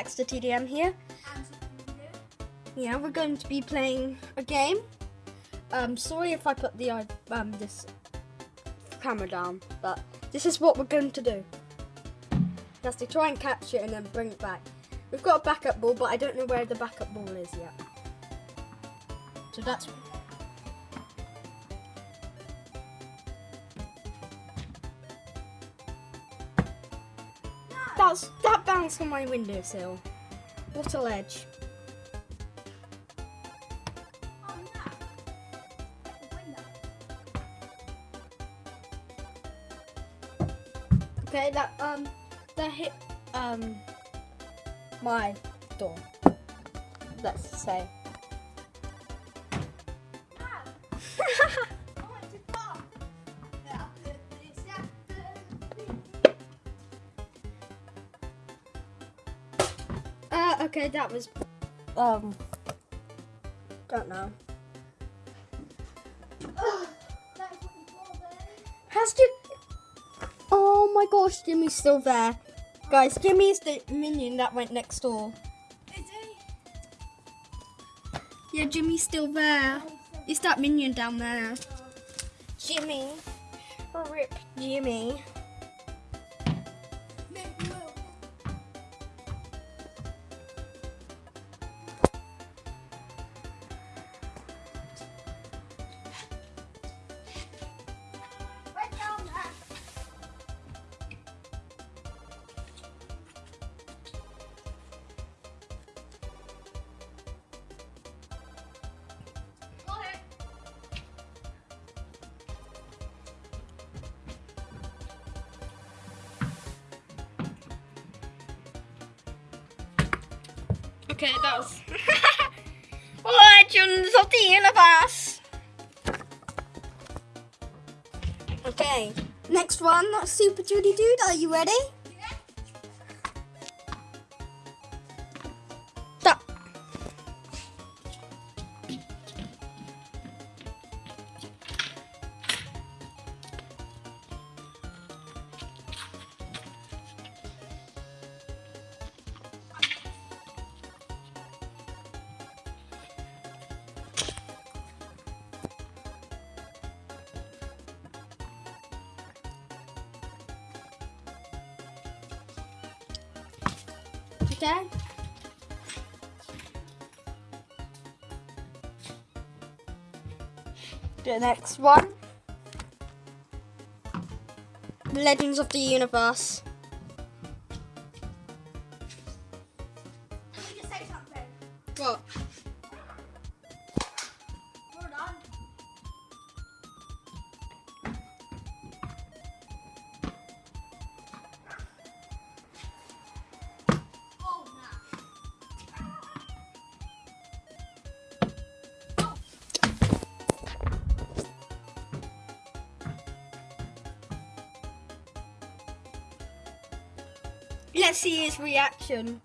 Baxter TDM here. Yeah, we're going to be playing a game. Um, sorry if I put the uh, um this camera down, but this is what we're going to do. Just to try and catch it and then bring it back. We've got a backup ball, but I don't know where the backup ball is yet. So that's That's that bounced on my windowsill. What a ledge. Okay, that um that hit um my door. Let's say. Okay, that was um don't know. Has Jim? Oh my gosh, Jimmy's still there. Guys, Jimmy's the minion that went next door. Yeah, Jimmy's still there. It's that minion down there. Jimmy. Rip Jimmy. Okay, that was Legends of the Universe. Okay, next one, Super Judy Dude. Are you ready? Okay. The next one. Legends of the Universe. What? Let's see his reaction.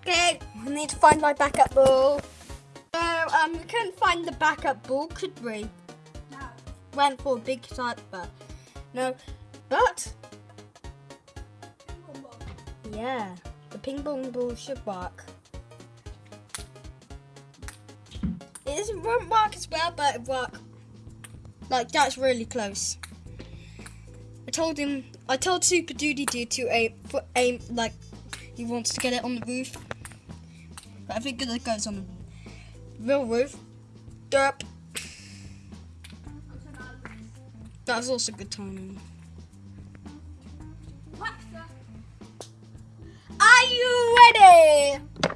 Okay, I need to find my backup ball. So, um, we couldn't find the backup ball, could we? No. Went for a big type, but no. But yeah, the ping pong ball should work. It won't work as well, but it work. Like that's really close. Told him. I told Super Duty Dude to aim, for aim like he wants to get it on the roof. But I think it goes on the real roof. Derp. That was also a good timing. Are you ready?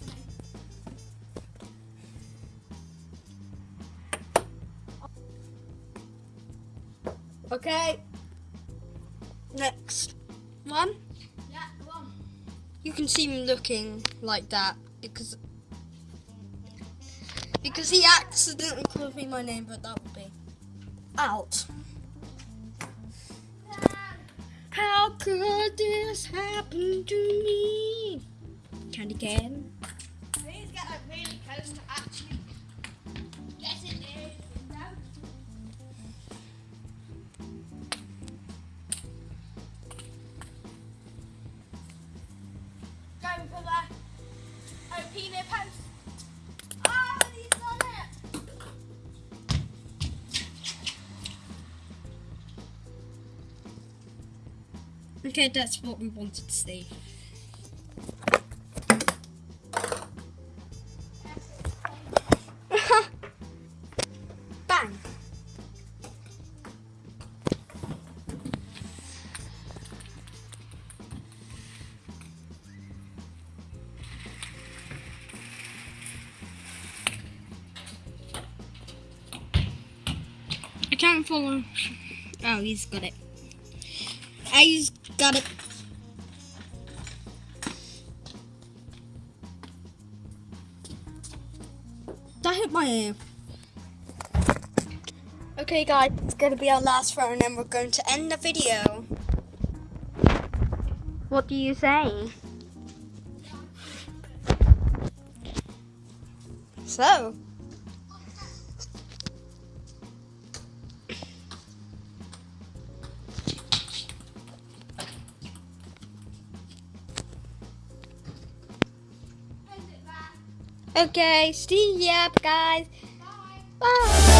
Okay. Next one. Yeah, go on. You can see me looking like that because because he accidentally called me my name, but that would be out. How could this happen to me? Candy cane. Okay, that's what we wanted to see. Bang. I can't follow. Oh, he's got it. He's got it. That hit my ear. Okay, guys, it's going to be our last row, and then we're going to end the video. What do you say? So. Okay, see ya, guys. Bye. Bye.